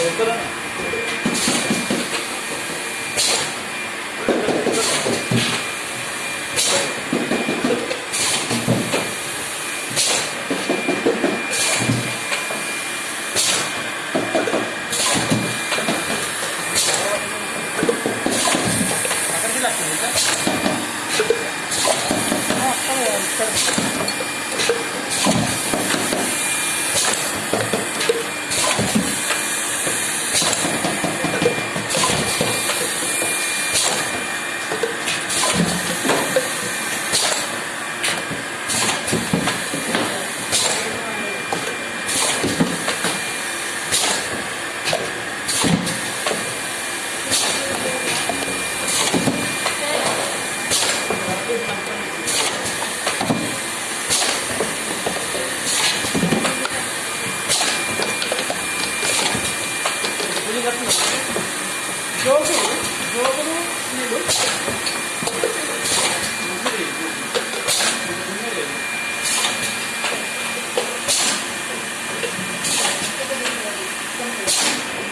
Doutora, Yapıyoruz. Yorgunum. Yorgunum. Yorgunum.